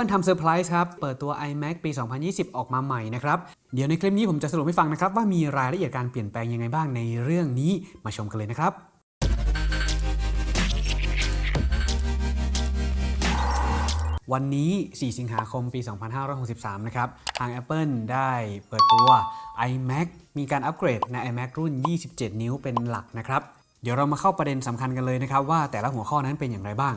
Apple ทำเซอร์ไพรส์ครับ เปิดตัว iMac ปี 2020 ออกมาใหม่นะครับ เดี๋ยวในคลิปนี้ผมจะสรุปให้ฟังนะครับ ว่ามีรายละเอียดการเปลี่ยนแปลงยังไงบ้างในเรื่องนี้มาชมกันเลยนะครับวันนี้ 4 สิงหาคม ปี 2563 นะครับ ทาง Apple ได้เปิดตัว iMac มีการอัปเกรดใน iMac รุ่น 27 นิ้วเป็นหลักนะครับ เดี๋ยวเรามาเข้าประเด็นสำคัญกันเลยนะครับ ว่าแต่ละหัวข้อนั้นเป็นอย่างไรบ้าง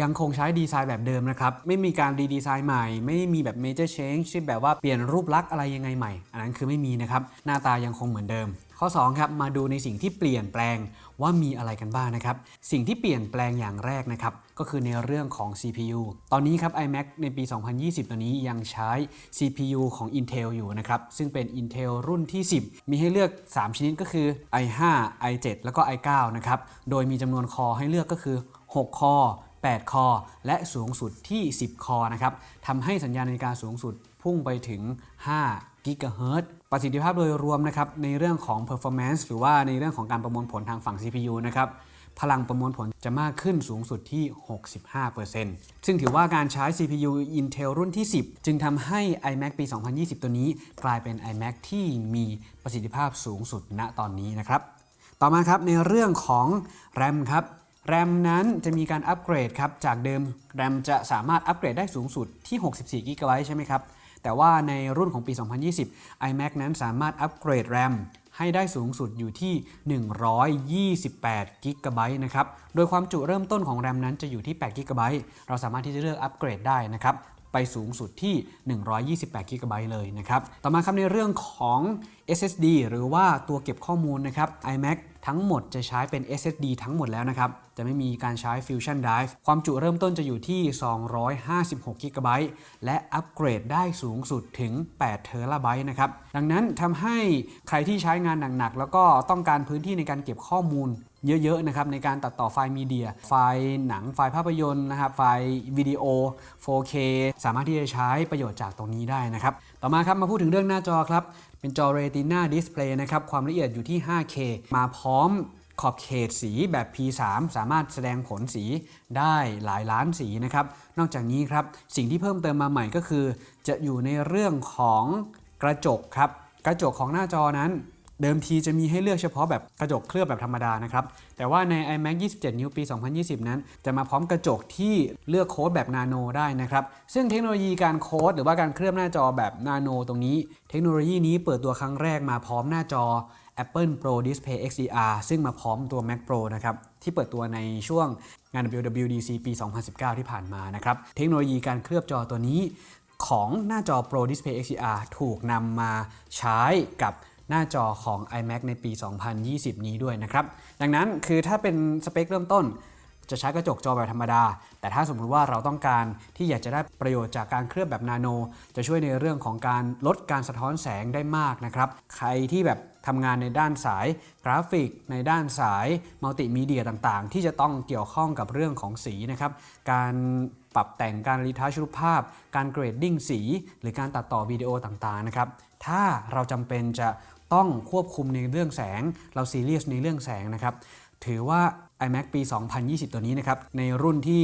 ยังคงใช้ดีไซน์แบบเดิมนะครับ ไม่มีการรีดีไซน์ใหม่ ไม่มีแบบ major change ที่แบบว่าเปลี่ยนรูปลักษณ์อะไรยังไงใหม่ อันนั้นคือไม่มีนะครับ หน้าตายังคงเหมือนเดิม ข้อ2ครับมาดูในสิ่งที่เปลี่ยนแปลงว่ามีอะไรกันบ้างนะครับ สิ่งที่เปลี่ยนแปลงอย่างแรกนะครับ ก็คือในเรื่องของ CPU ตอนนี้ครับ iMac ในปี 2020 ตัวนี้ยังใช้ CPU ของ Intel อยู่นะครับ ซึ่งเป็น Intel รุ่นที่ 10 มีให้เลือก 3 ชนิดก็คือ i5 i7 แล้วก็ i9 นะครับ โดยมีจำนวนคอให้เลือกก็คือ 6 คอ 8 คอ และสูงสุดที่ 10 คอนะครับทำให้สัญญาณนาฬิกาสูงสุดพุ่งไปถึง 5 กิกะเฮิรตซ์ประสิทธิภาพโดยรวมนะครับในเรื่องของ performance หรือว่าในเรื่องของการประมวลผลทางฝั่ง CPU นะครับพลังประมวลผลจะมากขึ้นสูงสุดที่ 65%ซึ่งถือว่าการใช้ CPU Intel รุ่นที่ 10 จึงทำให้ iMac ปี 2020 ตัวนี้ กลายเป็น iMac ที่มีประสิทธิภาพสูงสุดณตอนนี้นะครับ ต่อมาครับในเรื่องของ RAM ครับ RAM นั้นจะมีการอัปเกรดครับ จากเดิม RAM จะสามารถอัปเกรดได้สูงสุดที่ 64 GB ใช่ไหมครับ แต่ว่าในรุ่นของปี 2020 iMac นั้นสามารถอัปเกรด RAM ให้ได้สูงสุดอยู่ที่ 128 GB นะครับ โดยความจุเริ่มต้นของ RAM นั้นจะอยู่ที่ 8 GB เราสามารถที่จะเลือกอัปเกรดได้นะครับ ไปสูงสุดที่ 128 GB เลยนะครับ ต่อมาครับในเรื่องของ SSD หรือว่าตัวเก็บข้อมูลนะครับ iMac ทั้งหมดจะใช้เป็น SSD ทั้งหมดแล้วนะครับ จะไม่มีการใช้ Fusion Drive ความจุเริ่มต้นจะอยู่ที่ 256 GB และอัปเกรดได้สูงสุดถึง8 t b นะครับ ดังนั้นทำให้ใครที่ใช้งานหนักๆ แล้วก็ต้องการพื้นที่ในการเก็บข้อมูลเยอะๆนะครับในการตัดต่อไฟล์มีเดีย ไฟล์หนังไฟล์ภาพยนตร์นะครับไฟล์วิดีโอ 4K สามารถที่จะใช้ประโยชน์จากตรงนี้ได้นะครับ ต่อมาครับมาพูดถึงเรื่องหน้าจอครับ เป็นจอ Retina Display นะครับ ความละเอียดอยู่ที่ 5K มาพร้อม ขอบเขตสีแบบ P3 สามารถแสดงผลสีได้หลายล้านสีนะครับ นอกจากนี้ครับสิ่งที่เพิ่มเติมมาใหม่ก็คือ จะอยู่ในเรื่องของกระจกครับ กระจกของหน้าจอนั้นเดิมทีจะมีให้เลือกเฉพาะแบบกระจกเคลือบแบบธรรมดานะครับ แต่ว่าใน iMac 27 นิ้วปี 2020 นั้น จะมาพร้อมกระจกที่เลือกโค้ดแบบนาโนได้นะครับ ซึ่งเทคโนโลยีการโค้ดหรือว่าการเคลือบหน้าจอแบบนาโนตรงนี้ เทคโนโลยีนี้เปิดตัวครั้งแรกมาพร้อมหน้าจอ Apple Pro Display XDR ซึ่งมาพร้อมตัว Mac Pro นะครับ ที่เปิดตัวในช่วงงาน WWDC ปี 2019 ที่ผ่านมานะครับ เทคโนโลยีการเคลือบจอตัวนี้ ของหน้าจอ Pro Display XDR ถูกนำมาใช้กับหน้าจอของ iMac ในปี 2020 นี้ด้วยนะครับ ดังนั้นคือถ้าเป็นสเปคเริ่มต้น จะใช้กระจกจอแบบธรรมดา แต่ถ้าสมมุติว่าเราต้องการที่อยากจะได้ประโยชน์จากการเคลือบแบบนาโน จะช่วยในเรื่องของการลดการสะท้อนแสงได้มากนะครับ ใครที่แบบทำงานในด้านสายกราฟิก ในด้านสายมัลติมีเดียต่างๆ ที่จะต้องเกี่ยวข้องกับเรื่องของสีนะครับ การปรับแต่งการ retouch รูปภาพ การ grading สี หรือการตัดต่อวิดีโอต่างๆนะครับ ถ้าเราจำเป็นจะต้องควบคุมในเรื่องแสง เราซีเรียสในเรื่องแสงนะครับ ถือว่า iMac ปี 2020 ตัวนี้นะครับ ในรุ่นที่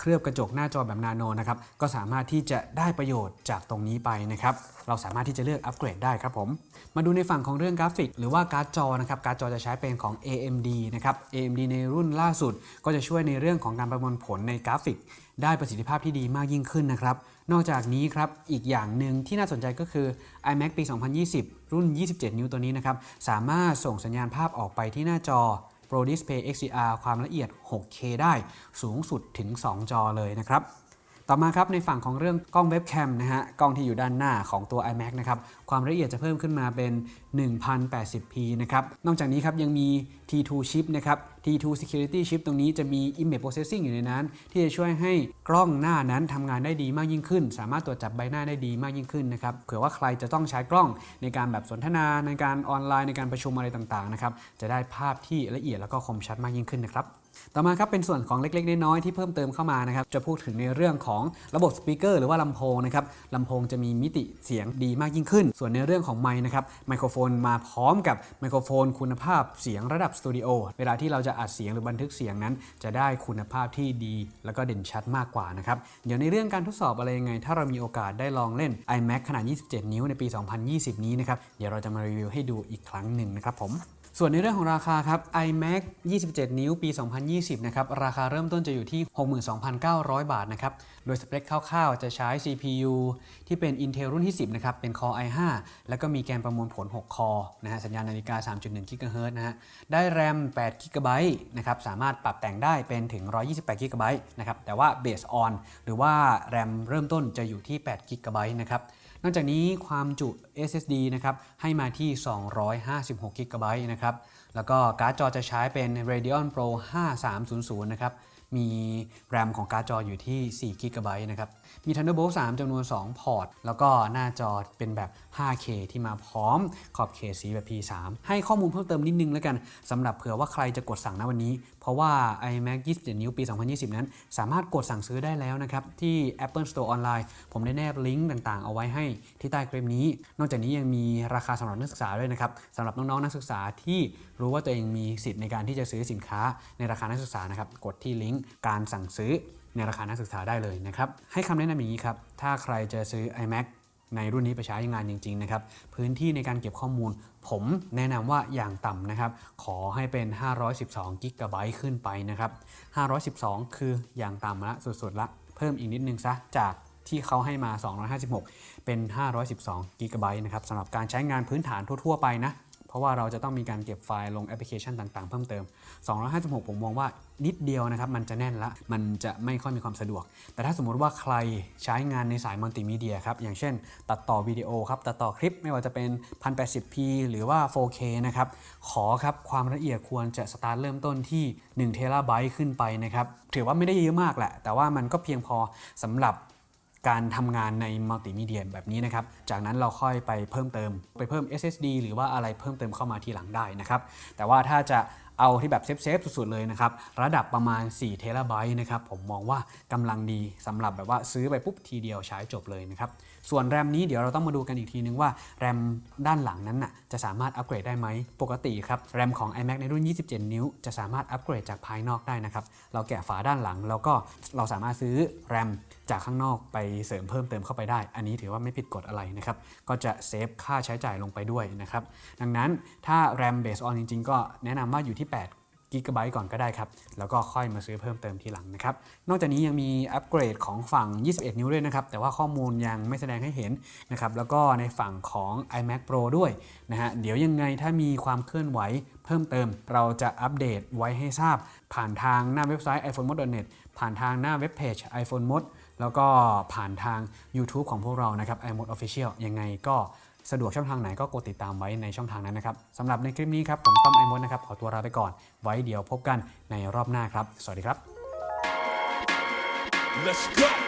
เคลือบกระจกหน้าจอแบบนาโนนะครับ ก็สามารถที่จะได้ประโยชน์จากตรงนี้ไปนะครับ เราสามารถที่จะเลือกอัปเกรดได้ครับผม มาดูในฝั่งของเรื่องกราฟิก หรือว่าการ์ดจอนะครับ การ์ดจอจะใช้เป็นของ AMD นะครับ AMD ในรุ่นล่าสุด ก็จะช่วยในเรื่องของการประมวลผลในกราฟิก ได้ประสิทธิภาพที่ดีมากยิ่งขึ้นนะครับ นอกจากนี้ครับ อีกอย่างหนึ่งที่น่าสนใจก็คือ iMac ปี 2020 รุ่น 27 นิ้วตัวนี้นะครับ สามารถส่งสัญญาณภาพออกไปที่หน้าจอ Pro Display XDR ความละเอียด 6K ได้สูงสุดถึง 2 จอเลยนะครับ ต่อมาครับในฝั่งของเรื่องกล้องเว็บแคมนะฮะกล้องที่อยู่ด้านหน้าของตัว iMac นะครับความละเอียดจะเพิ่มขึ้นมาเป็น 1080p นะครับนอกจากนี้ครับยังมี T2 chip นะครับ T2 security chip ตรงนี้จะมี image processing อยู่ในนั้น ที่จะช่วยให้กล้องหน้านั้นทำงานได้ดีมากยิ่งขึ้น สามารถตรวจจับใบหน้าได้ดีมากยิ่งขึ้นนะครับเผื่อว่าใครจะต้องใช้กล้องในการแบบสนทนาในการออนไลน์ในการประชุมอะไรต่างๆนะครับจะได้ภาพที่ละเอียดแล้วก็คมชัดมากยิ่งขึ้นนะครับ ต่อมาครับเป็นส่วนของเล็กๆ น้อยๆที่เพิ่มเติมเข้ามานะครับจะพูดถึงในเรื่องของระบบ speaker หรือว่าลำโพงนะครับลำโพงจะมีมิติเสียงดีมากยิ่งขึ้น ส่วนในเรื่องของไมค์นะครับไมโครโฟนมาพร้อมกับไมโครโฟนคุณภาพเสียงระดับสตูดิโอเวลาที่เราจะอัดเสียงหรือบันทึกเสียงนั้น จะได้คุณภาพที่ดี แล้วก็เด่นชัดมากกว่านะครับเดี๋ยวในเรื่องการทดสอบอะไรยังไง ถ้าเรามีโอกาสได้ลองเล่น iMac ขนาด 27 นิ้วในปี 2020 นี้นะครับเดี๋ยวเราจะมารีวิวให้ดูอีกครั้งหนึ่งนะครับผม ส่วนในเรื่องของราคาครับ iMac 27 นิ้วปี 2020 นะครับ ราคาเริ่มต้นจะอยู่ที่ 62,900 บาทนะครับ โดยสเปคคร่าวๆ จะใช้ CPU ที่เป็น Intel รุ่นที่ 10 นะครับ เป็น Core i5 แล้วก็มีแกนประมวลผล 6 คอนะฮะ สัญญาณนาฬิกา 3.1 GHz นะฮะ ได้ RAM 8 GB นะครับ สามารถปรับแต่งได้เป็นถึง 128 GB นะครับ แต่ว่า Base on หรือว่า RAM เริ่มต้นจะอยู่ที่ 8 GB นะครับ นอกจากนี้ความจุ SSD นะครับให้มาที่ 256 g b นะครับ แล้วก็การ์ดจอจะใช้เป็น Radeon Pro 5300 นะครับ มี RAM ของการ์ดจออยู่ที่4 g b นะครับ มี Thunderbolt 3จำนวน 2 พอร์ต แล้วก็หน้าจอเป็นแบบ 5K ที่มาพร้อมขอบเขตสีแบบ P3 ให้ข้อมูลเพิ่มเติมนิดนึงแล้วกันสำหรับเผื่อว่าใครจะกดสั่งณวันนี้ เพราะว่า iMac 27 นิ้วปี 2020 นั้น สามารถกดสั่งซื้อได้แล้วนะครับ ที่ Apple Store ออนไลน์ผมได้แนบลิงก์ต่างๆ เอาไว้ให้ที่ใต้คลิปนี้ นอกจากนี้ยังมีราคาสำหรับนักศึกษาด้วยนะครับสำหรับน้องๆนักศึกษาที่รู้ว่าตัวเองมีสิทธิ์ในการที่จะซื้อสินค้าในราคานักศึกษานะครับกดที่ลิงก์การสั่งซื้อในราคานักศึกษาได้เลยนะครับให้คำแนะนำอย่างนี้ครับถ้าใครจะซื้อ iMac ในรุ่นนี้ไปใช้งานจริงๆนะครับพื้นที่ในการเก็บข้อมูล ผมแนะนำว่าอย่างต่ำนะครับขอให้เป็น 512กิกะไบต์ขึ้นไปนะครับ512 คืออย่างต่ำละสุดๆละ เพิ่มอีกนิดนึงซะจากที่เขาให้มา 256 เป็น 512กิกะไบต์นะครับสำหรับการใช้งานพื้นฐานทั่ว ๆ ไปนะ เพราะว่าเราจะต้องมีการเก็บไฟล์ลงแอปพลิเคชันต่างๆ เพิ่มเติม 256 ผมมองว่านิดเดียวนะครับ มันจะแน่นละ มันจะไม่ค่อยมีความสะดวก แต่ถ้าสมมุติว่าใครใช้งานในสายมัลติมีเดียครับ อย่างเช่น ตัดต่อวิดีโอครับ ตัดต่อคลิปไม่ว่าจะเป็น 1080p หรือว่า 4K นะครับ ขอครับความละเอียดควรจะสตาร์ทเริ่มต้นที่1เทราไบต์ขึ้นไปนะครับ ถือว่าไม่ได้เยอะมากแหละ แต่ว่ามันก็เพียงพอสำหรับ การทำงานในมัลติมีเดียแบบนี้นะครับ จากนั้นเราค่อยไปเพิ่มเติม ไปเพิ่ม SSD หรือว่าอะไรเพิ่มเติมเข้ามาทีหลังได้นะครับ แต่ว่าถ้าจะ เอาที่แบบเซฟๆสุดๆเลยนะครับ ระดับประมาณ 4 เทราไบต์นะครับ ผมมองว่ากำลังดีสำหรับแบบว่าซื้อไปปุ๊บทีเดียวใช้จบเลยนะครับ ส่วนแรมนี้เดี๋ยวเราต้องมาดูกันอีกทีนึงว่าแรมด้านหลังนั้นน่ะจะสามารถอัปเกรดได้ไหม ปกติครับแรมของ iMac ในรุ่น 27 นิ้ว จะสามารถอัปเกรดจากภายนอกได้นะครับ เราแกะฝาด้านหลังแล้วก็เราสามารถซื้อแรมจากข้างนอกไปเสริมเพิ่มเติมเข้าไปได้ อันนี้ถือว่าไม่ผิดกฎอะไรนะครับ ก็จะเซฟค่าใช้จ่ายลงไปด้วยนะครับ ดังนั้นถ้าแรม based on จริง ๆ ก็แนะนำว่าอยู่ที่8กิกะไบต์ก่อนก็ได้ครับ แล้วก็ค่อยมาซื้อเพิ่มเติมทีหลังนะครับ นอกจากนี้ยังมีอัปเกรดของฝั่ง 21 นิ้วด้วยนะครับ แต่ว่าข้อมูลยังไม่แสดงให้เห็นนะครับ แล้วก็ในฝั่งของ iMac Pro ด้วยนะฮะ เดี๋ยวยังไงถ้ามีความเคลื่อนไหวเพิ่มเติม เราจะอัปเดตไว้ให้ทราบ ผ่านทางหน้าเว็บไซต์ iPhonemod.net ผ่านทางหน้าเว็บเพจ iPhone Mod แล้วก็ผ่านทาง YouTube ของพวกเรานะครับ iMod Official ยังไงก็ สะดวกช่องทางไหนก็กดติดตามไว้ในช่องทางนั้นนะครับสำหรับในคลิปนี้ครับผมต้อมไอมดนะครับขอตัวลาไปก่อน ไว้เดี๋ยวพบกันในรอบหน้าครับ สวัสดีครับ Let's go.